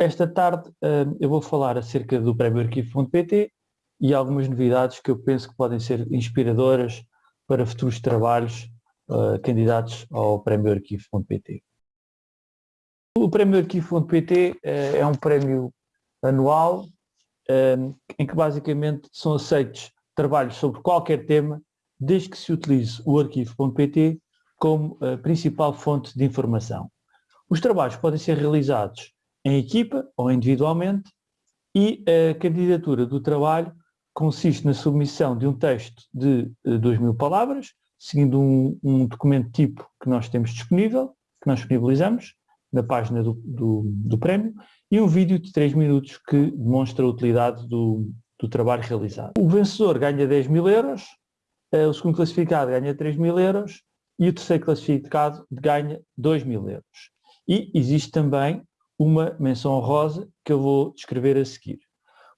Esta tarde uh, eu vou falar acerca do Prémio Arquivo.pt e algumas novidades que eu penso que podem ser inspiradoras para futuros trabalhos uh, candidatos ao Prémio Arquivo.pt. O Prémio Arquivo.pt uh, é um prémio anual em que basicamente são aceitos trabalhos sobre qualquer tema, desde que se utilize o arquivo.pt como a principal fonte de informação. Os trabalhos podem ser realizados em equipa ou individualmente e a candidatura do trabalho consiste na submissão de um texto de 2 eh, mil palavras, seguindo um, um, documento tipo que nós temos disponível, que nós disponibilizamos na página do, do, do prémio, e um vídeo de 3 minutos que demonstra a utilidade do, do trabalho realizado. O vencedor ganha 10 mil euros, eh, o segundo classificado ganha 3 mil euros e o terceiro classificado ganha 2 mil euros. E existe também uma menção honrosa que eu vou descrever a seguir.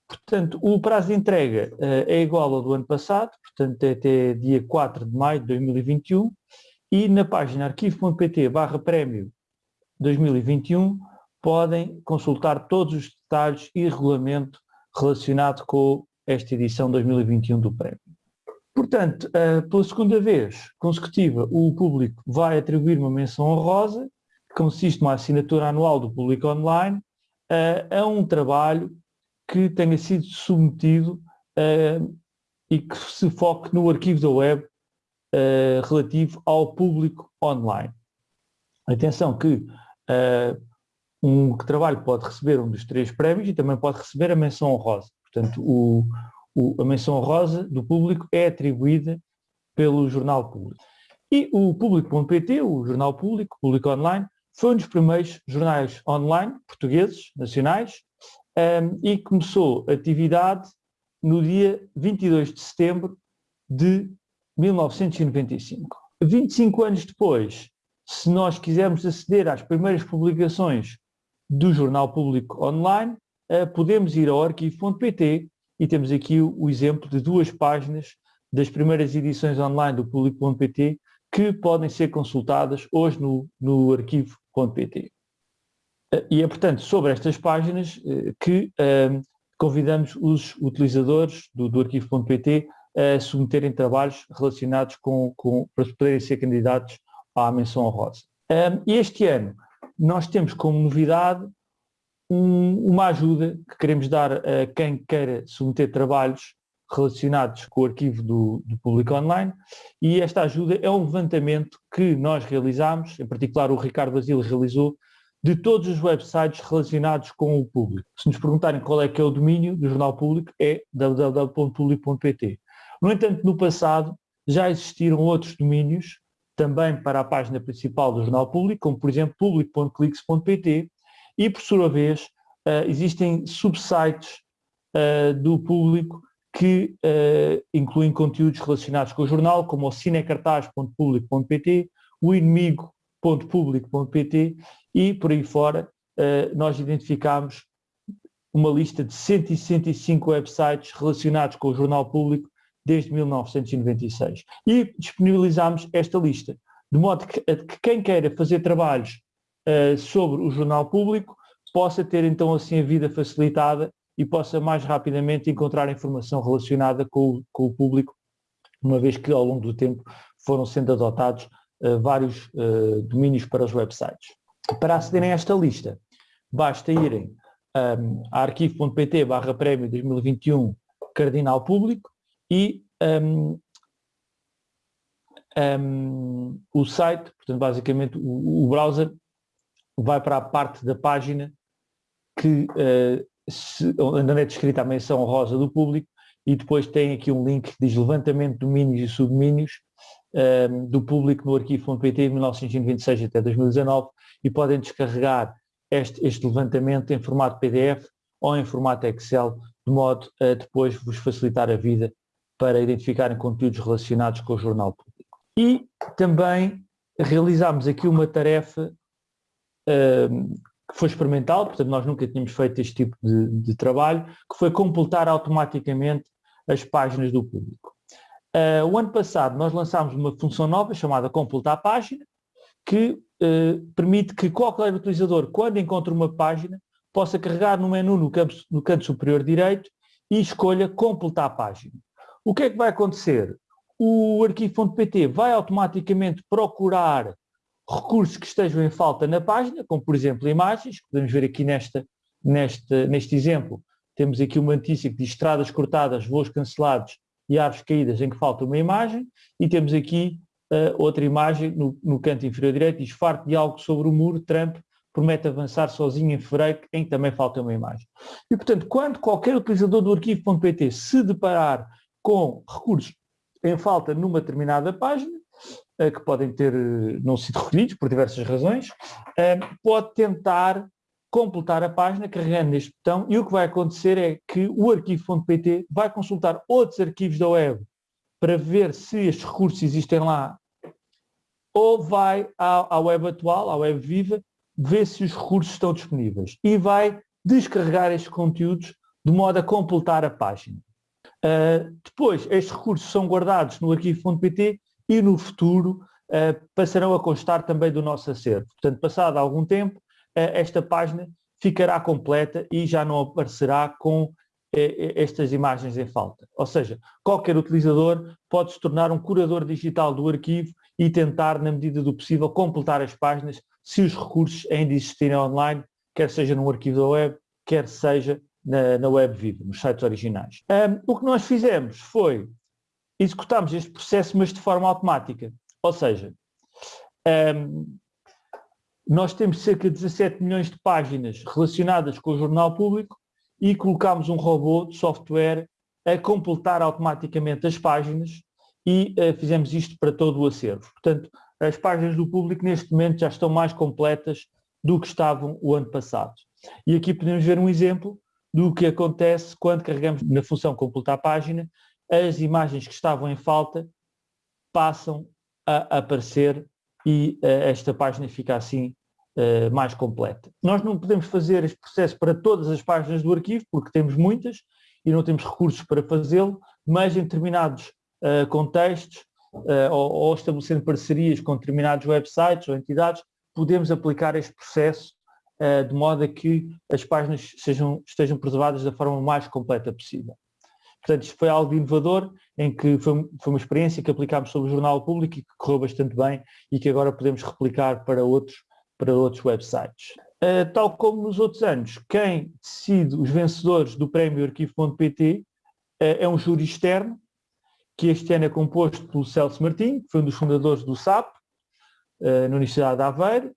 Portanto, o prazo de entrega uh, é igual ao do ano passado, portanto é até dia 4 de maio de 2021 e na página arquivo.pt barra prémio 2021 podem consultar todos os detalhes e regulamento relacionado com esta edição 2021 do prémio. Portanto, uh, pela segunda vez consecutiva, o público vai atribuir uma menção honrosa, que consiste numa assinatura anual do público online, uh, a um trabalho que tenha sido submetido uh, e que se foque no arquivo da web relativo ao público online. Atenção que um trabalho pode receber um dos três prémios e também pode receber a menção honrosa. Portanto, o, o, a menção honrosa do público é atribuída pelo Jornal Público. E o Público.pt, o Jornal Público, Público Online, foi um dos primeiros jornais online portugueses, nacionais, um, e começou atividade no dia 22 de setembro de 1995. 25 anos depois, se nós quisermos aceder às primeiras publicações do Jornal Público Online, uh, podemos ir ao arquivo.pt e temos aqui o, o, exemplo de duas páginas das primeiras edições online do Público.pt que podem ser consultadas hoje no, no arquivo.pt. Uh, e é, portanto, sobre estas páginas uh, que convidamos os utilizadores do, do arquivo.pt a submeterem trabalhos relacionados com, com, para poderem ser candidatos à menção honrosa. E este ano nós temos como novidade um, uma ajuda que queremos dar a quem queira submeter trabalhos relacionados com o arquivo do, do público online e esta ajuda é um levantamento que nós realizamos, em particular o Ricardo Basílio realizou, de todos os websites relacionados com o público. Se nos perguntarem qual é que é o domínio do jornal público, é www.publico.pt. No entanto, no passado já existiram outros domínios também para a página principal do Jornal Público, como por exemplo público.clix.pt e por sua vez uh, existem subsites uh, do público que uh, incluem conteúdos relacionados com o jornal, como o cinecartaz.publico.pt, o inimigo.publico.pt e por aí fora nós identificamos uma lista de 165 websites relacionados com o jornal público desde 1996. E disponibilizamos esta lista, de modo que, que quem queira fazer trabalhos uh, sobre o jornal público possa ter então assim a vida facilitada e possa mais rapidamente encontrar informação relacionada com, com o público, uma vez que ao longo do tempo foram sendo adotados uh, vários uh, domínios para os websites. Para acederem a esta lista, basta irem um, a arquivo.pt barra prémio 2021 Cardinal Público e um, um, o site, portanto, basicamente o, o, browser vai para a parte da página que, uh, se, onde é descrita a menção rosa do público e depois tem aqui um link que diz levantamento de domínios e subdomínios um, do público no arquivo.pt de 1926 até 2019 e podem descarregar este, este levantamento em formato PDF ou em formato Excel, de modo a depois vos facilitar a vida para identificarem conteúdos relacionados com o jornal público. E também realizámos aqui uma tarefa um, que foi experimental, portanto nós nunca tínhamos feito este tipo de, de trabalho, que foi completar automaticamente as páginas do público. Uh, o ano passado nós lançámos uma função nova chamada completar página, que uh, permite que qualquer utilizador, quando encontra uma página, possa carregar no menu no, campo, no canto superior direito e escolha completar a página. O que é que vai acontecer? O arquivo.pt vai automaticamente procurar recursos que estejam em falta na página, como por exemplo imagens, podemos ver aqui nesta, neste, neste exemplo, temos aqui uma notícia que diz estradas cortadas, voos cancelados e árvores caídas em que falta uma imagem, e temos aqui uh, outra imagem no, no, canto inferior direito, diz farto de algo sobre o muro, Trump promete avançar sozinho em fevereiro, em que também falta uma imagem. E portanto, quando qualquer utilizador do arquivo.pt se deparar com recursos em falta numa determinada página, que podem ter uh, não sido recolhidos por diversas razões, pode tentar completar a página carregando neste botão e o que vai acontecer é que o arquivo.pt vai consultar outros arquivos da web para ver se estes recursos existem lá ou vai à, à web atual, à web viva, ver se os recursos estão disponíveis e vai descarregar estes conteúdos de modo a completar a página. Uh, depois, estes recursos são guardados no arquivo.pt e no futuro uh, passarão a constar também do nosso acervo. Portanto, passado algum tempo, esta página ficará completa e já não aparecerá com estas imagens em falta. Ou seja, qualquer utilizador pode se tornar um curador digital do arquivo e tentar, na medida do possível, completar as páginas se os recursos ainda existirem online, quer seja no arquivo da web, quer seja na, na web viva, nos sites originais. Um, o que nós fizemos foi executarmos este processo, mas de forma automática. Ou seja, um, nós temos cerca de 17 milhões de páginas relacionadas com o jornal público e colocámos um robô de software a completar automaticamente as páginas e uh, fizemos isto para todo o acervo. Portanto, as páginas do público neste momento já estão mais completas do que estavam o ano passado. E aqui podemos ver um exemplo do que acontece quando carregamos na função completar página, as imagens que estavam em falta passam a aparecer e uh, esta página fica assim uh, mais completa. Nós não podemos fazer este processo para todas as páginas do arquivo, porque temos muitas e não temos recursos para fazê-lo, mas em determinados uh, contextos ou, ou estabelecendo parcerias com determinados websites ou entidades, podemos aplicar este processo de modo a que as páginas sejam, estejam preservadas da forma mais completa possível. Portanto, isto foi algo inovador, em que foi, foi, uma experiência que aplicámos sobre o Jornal Público e que correu bastante bem e que agora podemos replicar para outros para outros websites. Uh, tal como nos outros anos, quem decide os vencedores do prémio arquivo.pt uh, é um júri externo, que este ano é composto pelo Celso Martim, que foi um dos fundadores do SAP, uh, na Universidade de Aveiro,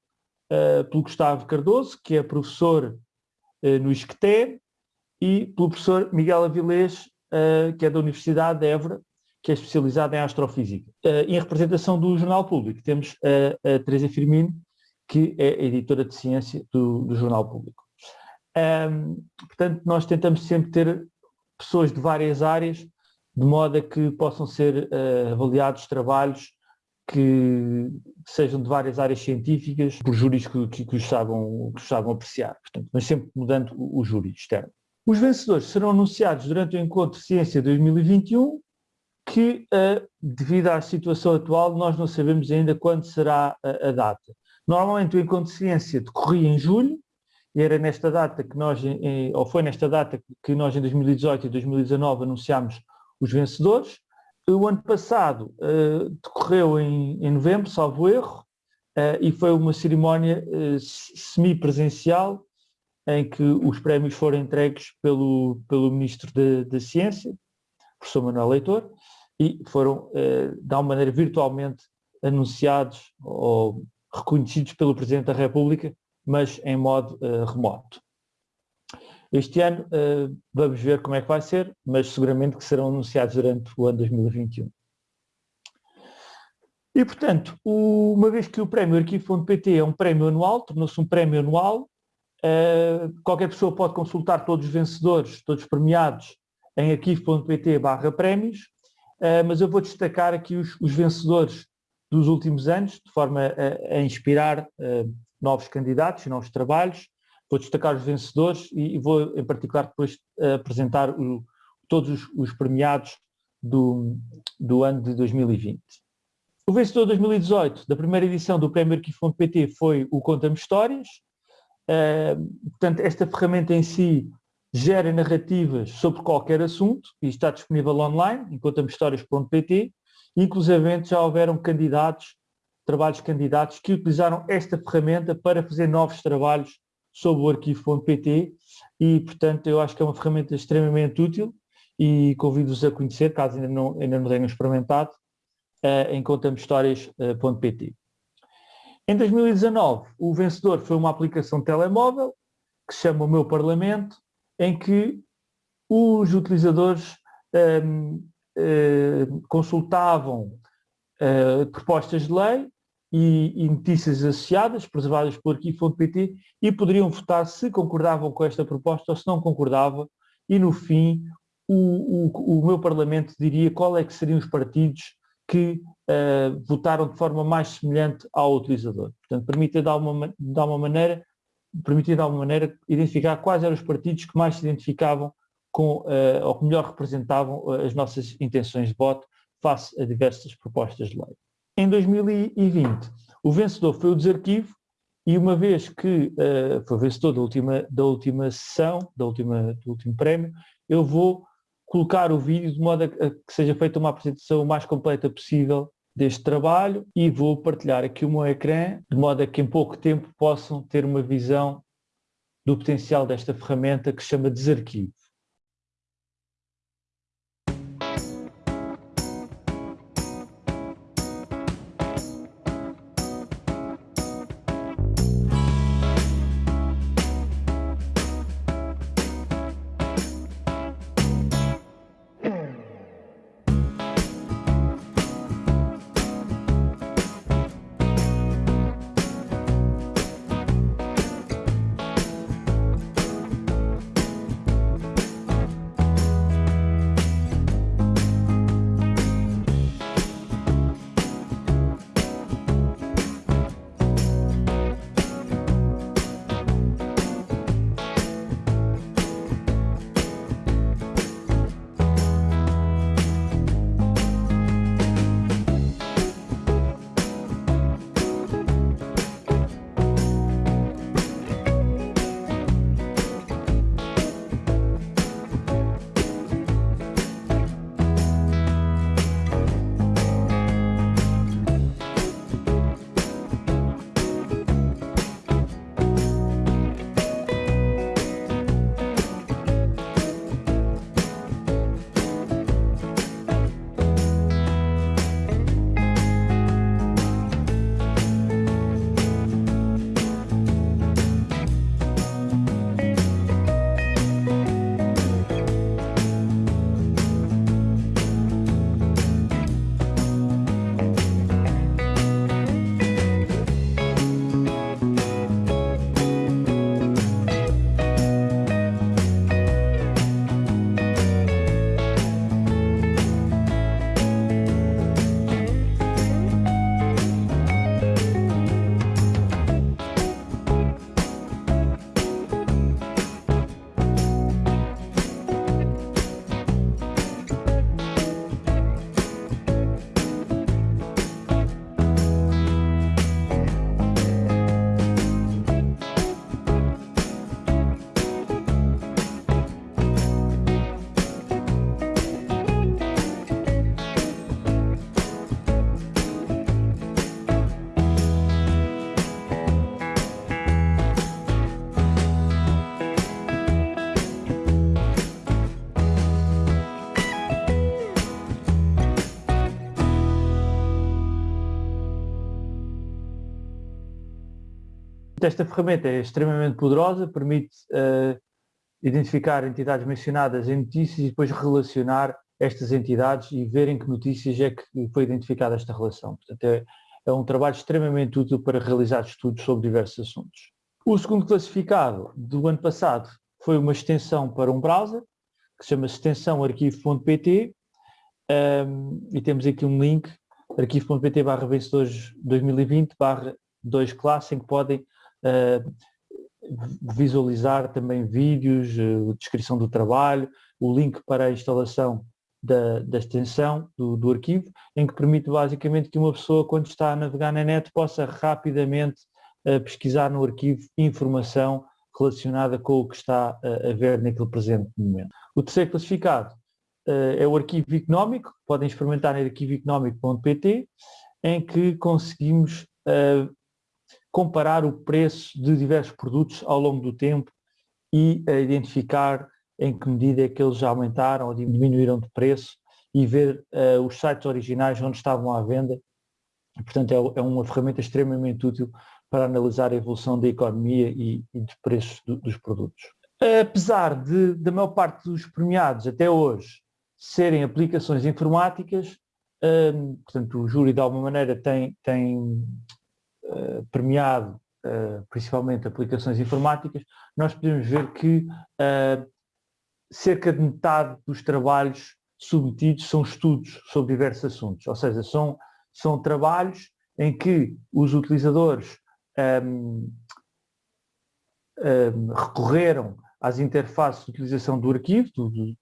pelo Gustavo Cardoso, que é professor no ISCTE, e pelo professor Miguel Avilés, que é da Universidade de Évora, que é especializado em astrofísica. em representação do Jornal Público, temos a Teresa Firmino, que é a editora de ciência do, do Jornal Público. Um, portanto, nós tentamos sempre ter pessoas de várias áreas, de modo a que possam ser uh, avaliados trabalhos que sejam de várias áreas científicas, por júris que, que, que, os, saibam, que os saibam apreciar, portanto, mas sempre mudando o, o júri externo. Os vencedores serão anunciados durante o Encontro Ciência 2021, que, uh, devido à situação atual, nós não sabemos ainda quando será a, a data. Normalmente o encontro ciência decorria em julho, e era nesta data que nós, ou foi nesta data que nós em 2018 e 2019 anunciámos os vencedores. O ano passado uh, decorreu em, em, novembro, salvo erro, e foi uma cerimónia semipresencial em que os prémios foram entregues pelo, pelo Ministro da Ciência, professor Manuel Leitor, e foram, de alguma maneira, virtualmente anunciados ou reconhecidos pelo Presidente da República, mas em modo uh, remoto. Este ano uh, vamos ver como é que vai ser, mas seguramente que serão anunciados durante o ano 2021. E, portanto, uma vez que o prémio Arquivo.pt é um prémio anual, tornou-se um prémio anual, uh, qualquer pessoa pode consultar todos os vencedores, todos os premiados, em arquivo.pt barra prémios, uh, mas eu vou destacar aqui os, os vencedores dos últimos anos, de forma a, a inspirar uh, novos candidatos e novos trabalhos. Vou destacar os vencedores e, e vou, em particular, depois apresentar o, todos os, os, premiados do, do ano de 2020. O vencedor de 2018 da primeira edição do Prémio Arquivo.pt foi o Conta-me Histórias, portanto, esta ferramenta em si gera narrativas sobre qualquer assunto e está disponível online, encontamhistórias.pt, inclusive já houveram candidatos, trabalhos candidatos que utilizaram esta ferramenta para fazer novos trabalhos sobre o arquivo.pt e, portanto, eu acho que é uma ferramenta extremamente útil e convido-vos a conhecer, caso ainda não, ainda não tenham experimentado, uh, em contamhistórias.pt. Em 2019, o vencedor foi uma aplicação telemóvel que se chama O Meu Parlamento, em que os utilizadores um, hum, consultavam uh, propostas de lei e, e, notícias associadas, preservadas por arquivo.pt, e poderiam votar se concordavam com esta proposta ou se não concordavam, e no fim o, o, o meu Parlamento diria qual é que seriam os partidos que uh, votaram de forma mais semelhante ao utilizador. Portanto, permite de alguma, de alguma maneira, permitir de alguma maneira identificar quais eram os partidos que mais se identificavam com, uh, ou que melhor representavam eh, as nossas intenções de voto face a diversas propostas de lei. Em 2020, o vencedor foi o desarquivo e uma vez que uh, foi vencedor da última, da última sessão, da última, do último prémio, eu vou colocar o vídeo de modo a que seja feita uma apresentação o mais completa possível deste trabalho e vou partilhar aqui o meu ecrã, de modo a que em pouco tempo possam ter uma visão do potencial desta ferramenta que se chama Desarquivo. Esta ferramenta é extremamente poderosa, permite uh, identificar entidades mencionadas em notícias e depois relacionar estas entidades e ver em que notícias é que foi identificada esta relação. Portanto, é, é um trabalho extremamente útil para realizar estudos sobre diversos assuntos. O segundo classificado do ano passado foi uma extensão para um browser, que se chama extensão arquivo.pt, um, ehm, e temos aqui um link, arquivo.pt barra vencedores 2020 barra 2 classe, em que podem visualizar também vídeos, uh, descrição do trabalho, o link para a instalação da, da extensão do, do, arquivo, em que permite basicamente que uma pessoa, quando está a navegar na net, possa rapidamente a pesquisar no arquivo informação relacionada com o que está a ver naquele presente momento. O terceiro classificado uh, é o arquivo económico, podem experimentar em arquivoeconómico.pt, em que conseguimos uh, comparar o preço de diversos produtos ao longo do tempo e uh, identificar em que medida é que eles aumentaram ou diminuíram de preço e ver os sites originais onde estavam à venda. Portanto, é, é uma ferramenta extremamente útil para analisar a evolução da economia e, e dos preços do, dos produtos. Apesar de, da maior parte dos premiados até hoje serem aplicações informáticas, um, portanto o júri de alguma maneira tem, tem uh, premiado uh, principalmente aplicações informáticas, nós podemos ver que uh, cerca de metade dos trabalhos submetidos são estudos sobre diversos assuntos, ou seja, são, são trabalhos em que os utilizadores um, um, recorreram às interfaces de utilização do arquivo do, do,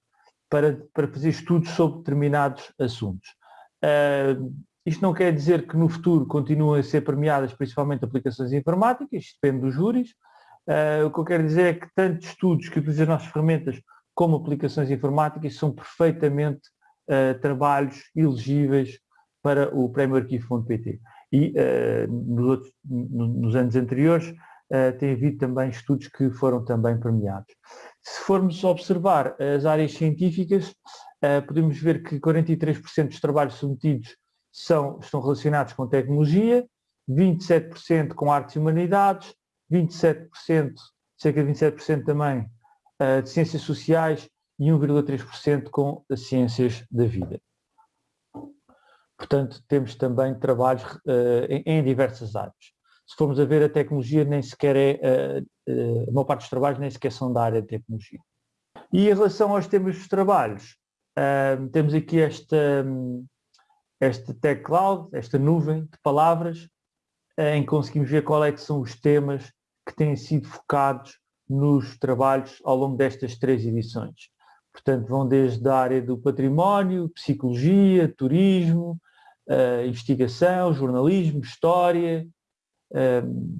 para, para fazer estudos sobre determinados assuntos. Uh, isto não quer dizer que no futuro continuem a ser premiadas principalmente aplicações informáticas, isto depende dos júris. Uh, o que eu quero dizer é que tanto estudos que utilizam as nossas ferramentas como aplicações informáticas são perfeitamente uh, trabalhos elegíveis para o Prémio Arquivo.pt e uh, nos, outros, nos, anos anteriores tem havido também estudos que foram também premiados. Se formos observar as áreas científicas, podemos ver que 43% dos trabalhos submetidos são, estão relacionados com tecnologia, 27% com artes e humanidades, 27%, cerca de 27% também de ciências sociais e 1,3% com as ciências da vida. Portanto, temos também trabalhos uh, em, em, diversas áreas. Se formos a ver, a tecnologia nem sequer é, uh, uh, a maior parte dos trabalhos nem sequer são da área de tecnologia. E em relação aos temas dos trabalhos, temos aqui esta, um, esta Tech Cloud, esta nuvem de palavras, em que conseguimos ver qual é que são os temas que têm sido focados nos trabalhos ao longo destas três edições. Portanto, vão desde a área do património, psicologia, turismo, uh, investigação, jornalismo, história, um,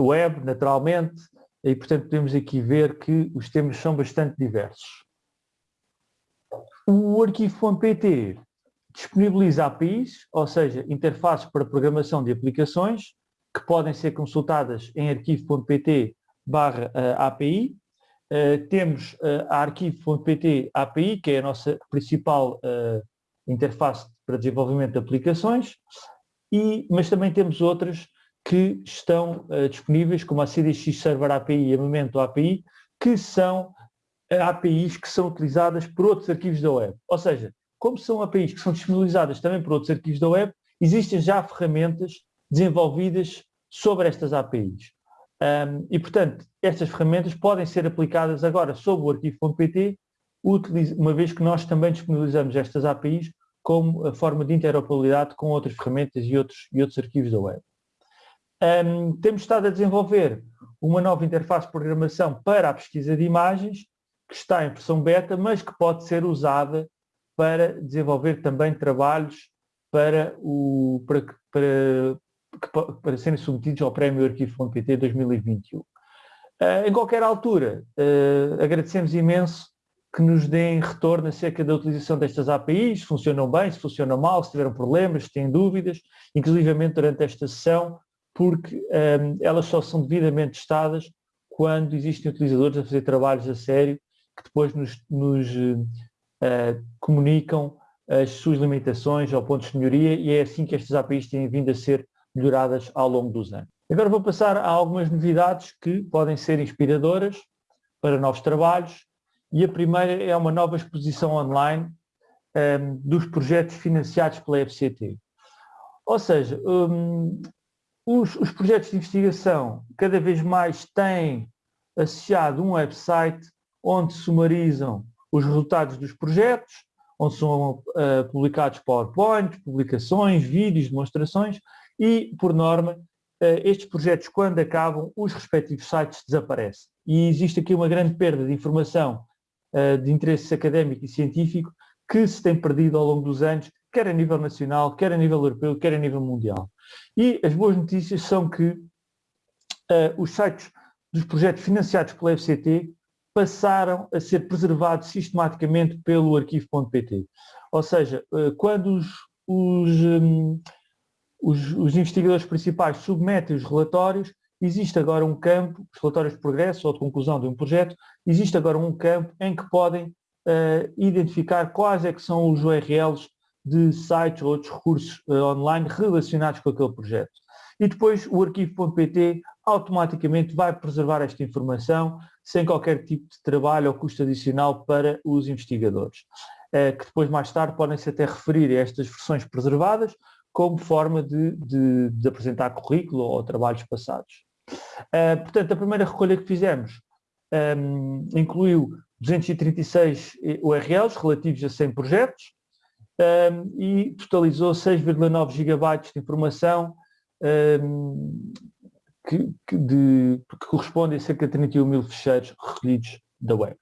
web, naturalmente, e portanto podemos aqui ver que os temas são bastante diversos. O arquivo.pt disponibiliza APIs, ou seja, interfaces para programação de aplicações, que podem ser consultadas em arquivo.pt barra uh, API. Uh, temos uh, a arquivo.pt API, que é a nossa principal interface para desenvolvimento de aplicações, e, mas também temos outras que estão disponíveis, como a CDX Server API e a Memento API, que são APIs que são utilizadas por outros arquivos da web. Ou seja, como são APIs que são disponibilizadas também por outros arquivos da web, existem já ferramentas desenvolvidas sobre estas APIs. Um, e, portanto, estas ferramentas podem ser aplicadas agora sobre o arquivo.pt, uma vez que nós também disponibilizamos estas APIs como a forma de interoperabilidade com outras ferramentas e outros, e outros arquivos da web. Um, temos estado a desenvolver uma nova interface de programação para a pesquisa de imagens, que está em versão beta, mas que pode ser usada para desenvolver também trabalhos para, o, para, para, para serem submetidos ao Prémio Arquivo.pt 2021. Uh, em qualquer altura, uh, agradecemos imenso que nos deem retorno acerca da utilização destas APIs, se funcionam bem, se funcionam mal, se tiveram problemas, se têm dúvidas, inclusivamente durante esta sessão, porque um, elas só são devidamente testadas quando existem utilizadores a fazer trabalhos a sério que depois nos, nos uh, comunicam as suas limitações ou pontos de melhoria e é assim que estas APIs têm vindo a ser melhoradas ao longo dos anos. Agora vou passar a algumas novidades que podem ser inspiradoras para novos trabalhos e a primeira é uma nova exposição online um, dos projetos financiados pela FCT. Ou seja, um, os, os, projetos de investigação cada vez mais têm associado um website onde sumarizam os resultados dos projetos, onde são uh, publicados PowerPoints, publicações, vídeos, demonstrações e, por norma, uh, estes projetos, quando acabam, os respectivos sites desaparecem. E existe aqui uma grande perda de informação eh, de interesse académico e científico que se tem perdido ao longo dos anos, quer a nível nacional, quer a nível europeu, quer a nível mundial. E as boas notícias são que uh, os sites dos projetos financiados pela FCT passaram a ser preservados sistematicamente pelo arquivo.pt. Ou seja, uh, quando os, os, um, os, os investigadores principais submetem os relatórios, existe agora um campo, os relatórios de progresso ou de conclusão de um projeto, existe agora um campo em que podem uh, identificar quais é que são os URLs de sites ou outros recursos uh, online relacionados com aquele projeto. E depois o arquivo.pt automaticamente vai preservar esta informação sem qualquer tipo de trabalho ou custo adicional para os investigadores, uh, que depois mais tarde podem-se até referir a estas versões preservadas como forma de, de, de apresentar currículo ou trabalhos passados. Uh, portanto, a primeira recolha que fizemos um, incluiu 236 URLs relativos a 100 projetos um, e totalizou 6,9 gigabytes de informação um, que, que, de, que, corresponde a cerca de 31 mil ficheiros recolhidos da web.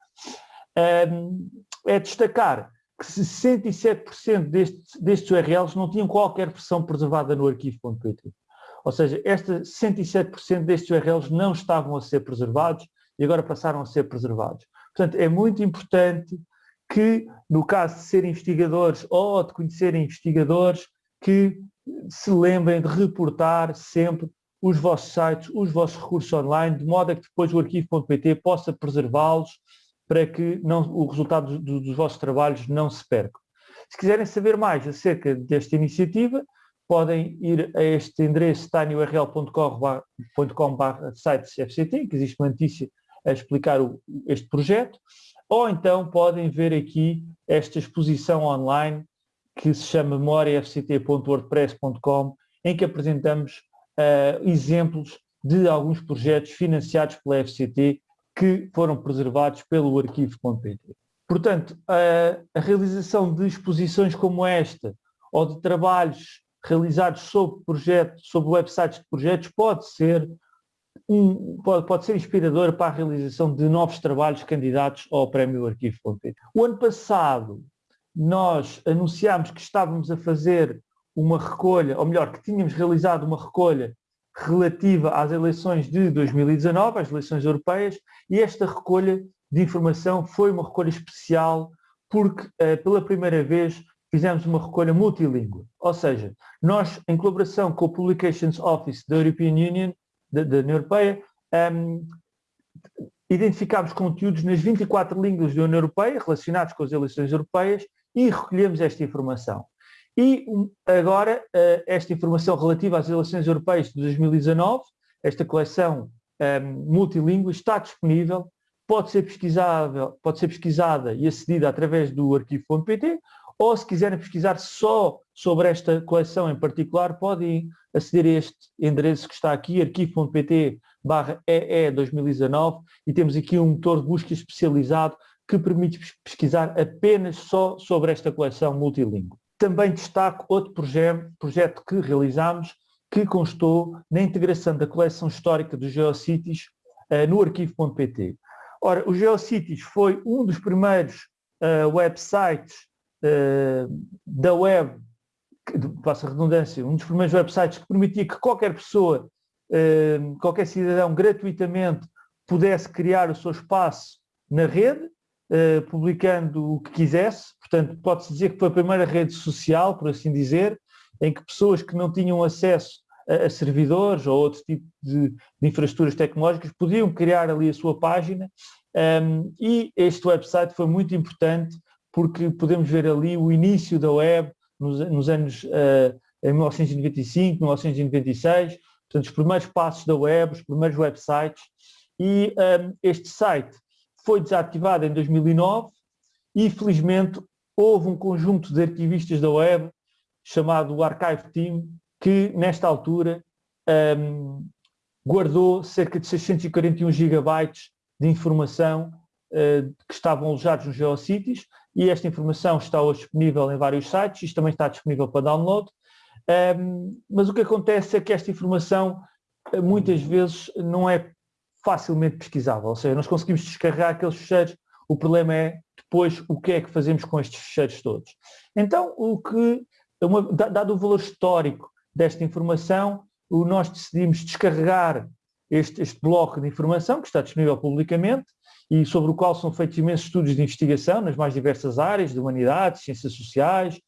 é destacar que 67% destes, destes URLs não tinham qualquer versão preservada no arquivo.pt. Ou seja, este 67% destes URLs não estavam a ser preservados e agora passaram a ser preservados. Portanto, é muito importante que, no caso de serem investigadores ou de conhecerem investigadores, que se lembrem de reportar sempre os vossos sites, os vossos recursos online, de modo a que depois o arquivo.pt possa preservá-los para que não, o resultado dos, dos vossos trabalhos não se perca. Se quiserem saber mais acerca desta iniciativa, podem ir a este endereço tinyurl.com sites FCT, que existe uma notícia a explicar o, este projeto, ou então podem ver aqui esta exposição online que se chama memoriafct.wordpress.com, em que apresentamos uh, exemplos de alguns projetos financiados pela FCT que foram preservados pelo arquivo.pt. Portanto, a, a realização de exposições como esta, ou de trabalhos realizados sobre projetos, sobre websites de projetos, pode ser um, pode, pode ser inspirador para a realização de novos trabalhos candidatos ao Prémio Arquivo.pt. O ano passado nós anunciámos que estávamos a fazer uma recolha, ou melhor, que tínhamos realizado uma recolha relativa às eleições de 2019, às eleições europeias, e esta recolha de informação foi uma recolha especial porque, eh, pela primeira vez, fizemos uma recolha multilingüe. Ou seja, nós, em colaboração com o Publications Office da European Union, da, da União Europeia, um, identificámos conteúdos nas 24 línguas da União Europeia relacionados com as eleições europeias e recolhemos esta informação. E agora, uh, esta informação relativa às eleições europeias de 2019, esta coleção um, multilingüe está disponível, pode ser pesquisada, pode ser pesquisada e acedida através do arquivo.pt ou se quiserem pesquisar só sobre esta coleção em particular, podem aceder a este endereço que está aqui, arquivo.pt EE 2019 e temos aqui um motor de busca especializado que permite pesquisar apenas só sobre esta coleção multilingüe. Também destaco outro projeto, projeto que realizámos que constou na integração da coleção histórica dos Geocities uh, no arquivo.pt. Ora, o Geocities foi um dos primeiros uh, websites uh, da web, passa redundância, um dos primeiros websites que permitia que qualquer pessoa, qualquer cidadão gratuitamente pudesse criar o seu espaço na rede, uh, publicando o que quisesse, portanto pode-se dizer que foi a primeira rede social, por assim dizer, em que pessoas que não tinham acesso a, a servidores ou outro tipo de, de, infraestruturas tecnológicas podiam criar ali a sua página. Um, e este website foi muito importante porque podemos ver ali o início da web nos, nos anos uh, em 1995, 1996, portanto os primeiros passos da web, os primeiros websites. E um, este site foi desativado em 2009 e felizmente houve um conjunto de arquivistas da web chamado Archive Team que nesta altura um, guardou cerca de 641 gigabytes de informação uh, que estavam alojados nos GeoCities e esta informação está hoje disponível em vários sites, isto também está disponível para download, um, mas o que acontece é que esta informação eh, muitas vezes não é facilmente pesquisável, ou seja, nós conseguimos descarregar aqueles fecheiros, o problema é depois o que é que fazemos com estes fecheiros todos. Então, o que, uma, dado o valor histórico desta informação, nós decidimos descarregar este, este bloco de informação que está disponível publicamente e sobre o qual são feitos imensos estudos de investigação nas mais diversas áreas, de humanidades, ciências sociais,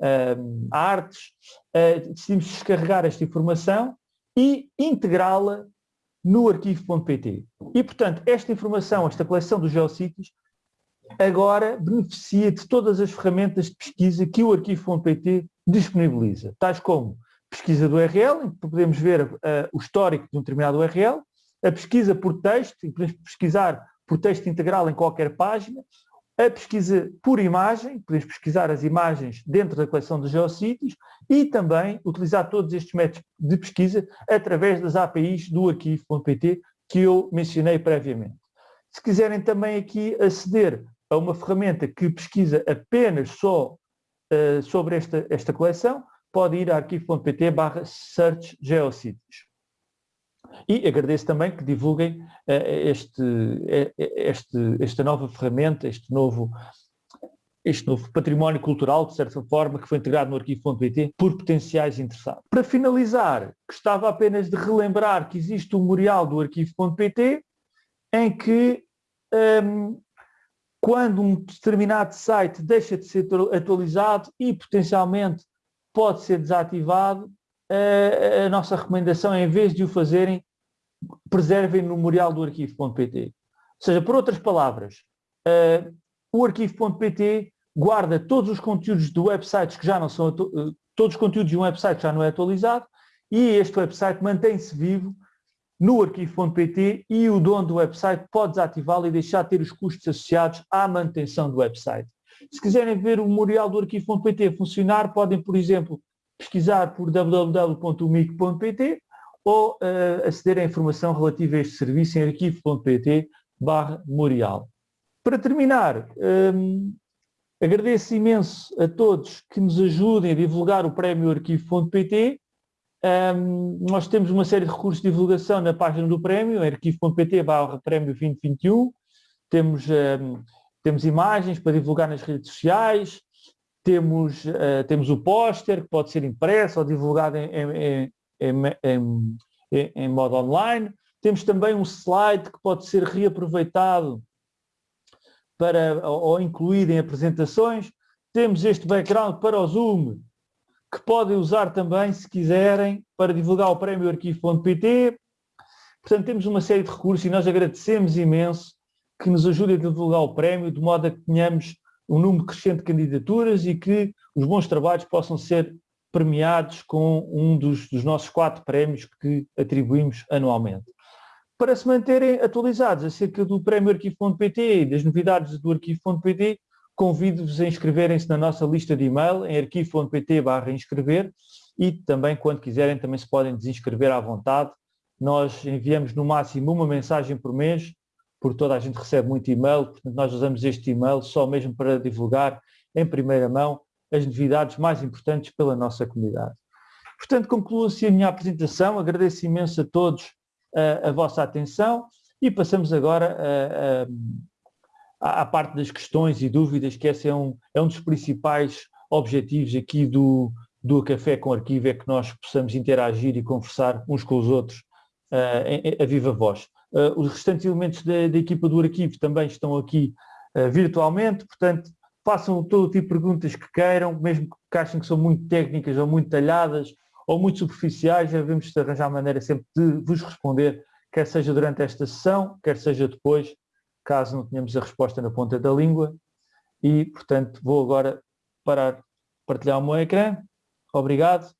uh, artes. Uh, decidimos descarregar esta informação e integrá-la no arquivo.pt. E, portanto, esta informação, esta coleção dos geossítios, agora beneficia de todas as ferramentas de pesquisa que o arquivo.pt disponibiliza, tais como pesquisa do URL, em que podemos ver uh, o histórico de um determinado URL, a pesquisa por texto, em que podemos pesquisar por texto integral em qualquer página, a pesquisa por imagem, podemos pesquisar as imagens dentro da coleção de geossítios e também utilizar todos estes métodos de pesquisa através das APIs do arquivo.pt que eu mencionei previamente. Se quiserem também aqui aceder a uma ferramenta que pesquisa apenas só uh, sobre esta, esta coleção, pode ir a arquivo.pt barra search geossítios. E agradeço também que divulguem uh, este, uh, este, esta nova ferramenta, este novo, este novo património cultural, de certa forma, que foi integrado no arquivo.pt por potenciais interessados. Para finalizar, gostava apenas de relembrar que existe um memorial do arquivo.pt em que um, quando um determinado site deixa de ser atualizado e potencialmente pode ser desativado, a, nossa recomendação é, em vez de o fazerem, preservem no memorial do arquivo.pt. Ou seja, por outras palavras, uh, o arquivo.pt guarda todos os conteúdos de websites que já não são, uh, todos os conteúdos de um website já não é atualizado e este website mantém-se vivo no arquivo.pt e o dono do website pode desativá-lo e deixar de ter os custos associados à manutenção do website. Se quiserem ver o memorial do arquivo.pt funcionar, podem, por exemplo, pesquisar por www.umic.pt ou uh, aceder à informação relativa a este serviço em arquivo.pt barra memorial. Para terminar, um, agradeço imenso a todos que nos ajudem a divulgar o prémio arquivo.pt um, nós temos uma série de recursos de divulgação na página do prémio, arquivo.pt barra prémio 2021. Temos, um, temos imagens para divulgar nas redes sociais, temos, uh, temos o póster que pode ser impresso ou divulgado em, em, em, em, modo online. Temos também um slide que pode ser reaproveitado para, ou, incluído em apresentações. Temos este background para o Zoom, que podem usar também, se quiserem, para divulgar o prémio arquivo.pt. Portanto, temos uma série de recursos e nós agradecemos imenso que nos ajudem a divulgar o prémio, de modo a que tenhamos um número crescente de candidaturas e que os bons trabalhos possam ser premiados com um dos, dos nossos quatro prémios que atribuímos anualmente. Para se manterem atualizados acerca do prémio arquivo.pt e das novidades do arquivo.pt, convido-vos a inscreverem-se na nossa lista de e-mail em arquivo.pt inscrever e também quando quiserem também se podem desinscrever à vontade. Nós enviamos no máximo uma mensagem por mês, porque toda a gente recebe muito e-mail, portanto nós usamos este e-mail só mesmo para divulgar em primeira mão as novidades mais importantes pela nossa comunidade. Portanto, concluo assim a minha apresentação, agradeço imenso a todos a vossa atenção e passamos agora à, parte das questões e dúvidas, que esse é um, é um dos principais objetivos aqui do, do Café com Arquivo, é que nós possamos interagir e conversar uns com os outros uh, a viva voz. Uh, os restantes elementos da, da, equipa do arquivo também estão aqui uh, virtualmente, portanto, façam todo o tipo de perguntas que queiram, mesmo que achem que são muito técnicas ou muito talhadas ou muito superficiais, já devemos arranjar maneira sempre de vos responder, quer seja durante esta sessão, quer seja depois, caso não tenhamos a resposta na ponta da língua. E, portanto, vou agora parar, partilhar o meu ecrã. Obrigado